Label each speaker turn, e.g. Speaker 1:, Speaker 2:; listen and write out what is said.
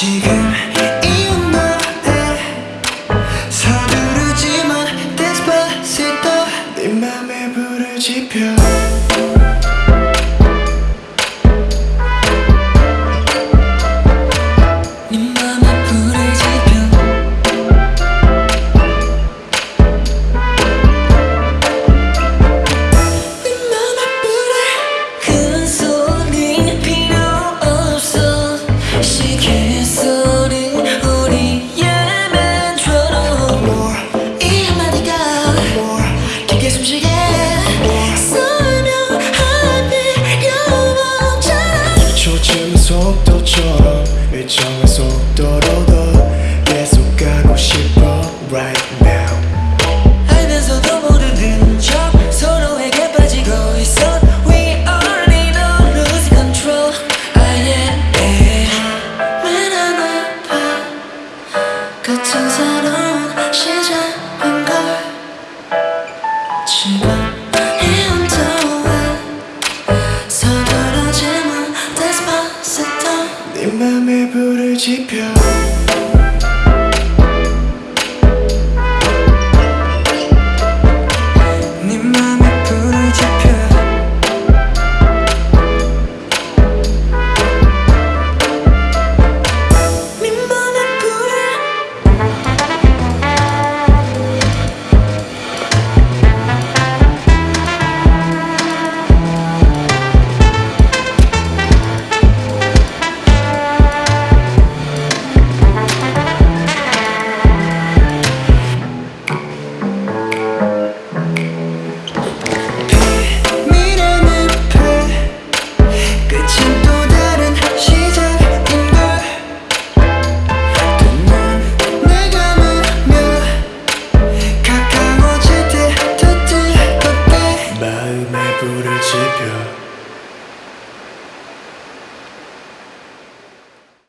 Speaker 1: 지금 이웃 너에 서두르지만 Despacito 네 맘에 불을
Speaker 2: 지펴 속도처럼 일정한 속도로 더 계속 가고 싶어 right now.
Speaker 1: 알면서도 모르는 척 서로에게 빠지고 있어. We already know control. 맨 새로운 시작 네 맘에 불을
Speaker 2: 지펴 내 불을 지펴